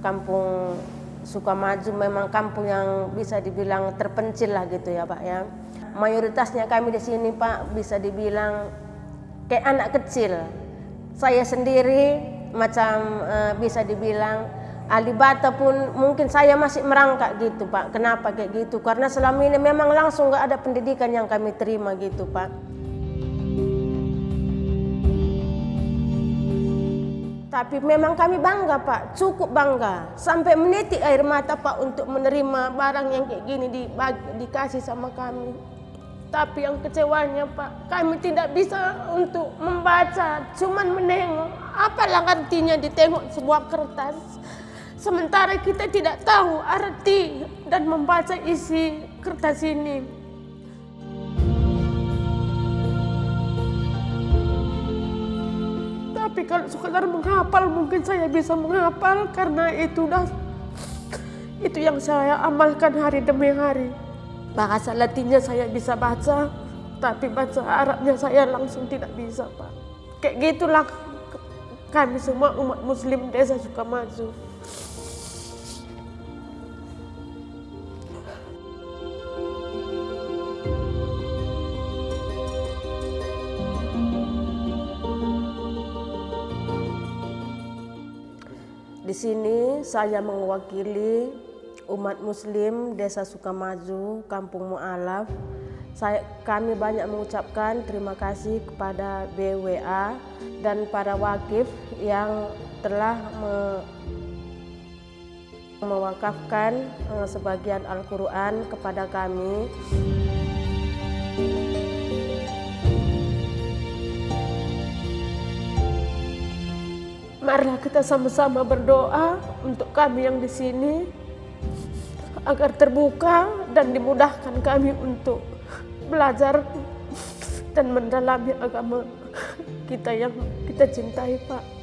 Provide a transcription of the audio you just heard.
kampung Sukamaju memang kampung yang bisa dibilang terpencil lah gitu ya Pak ya. Mayoritasnya kami di sini Pak bisa dibilang kayak anak kecil. Saya sendiri macam uh, bisa dibilang ahli bata pun mungkin saya masih merangkak gitu Pak. Kenapa kayak gitu? Karena selama ini memang langsung nggak ada pendidikan yang kami terima gitu Pak. Tapi memang kami bangga Pak, cukup bangga. Sampai menitik air mata Pak untuk menerima barang yang kayak gini dikasih sama kami. Tapi yang kecewanya Pak, kami tidak bisa untuk membaca, cuman menengok. Apalah artinya ditengok sebuah kertas. Sementara kita tidak tahu arti dan membaca isi kertas ini. Kalau sekedar menghafal mungkin saya bisa menghafal karena itu dah itu yang saya amalkan hari demi hari. Bahasa Latinnya saya bisa baca, tapi baca Arabnya saya langsung tidak bisa, Pak. Kayak gitulah kami semua umat muslim desa Sukamaju. Di sini saya mewakili umat muslim Desa Sukamaju, Kampung Mu'alaf. Kami banyak mengucapkan terima kasih kepada BWA dan para wakif yang telah me, mewakafkan uh, sebagian Al-Quran kepada kami. Marilah kita sama-sama berdoa untuk kami yang di sini agar terbuka dan dimudahkan kami untuk belajar dan mendalami agama kita yang kita cintai, Pak.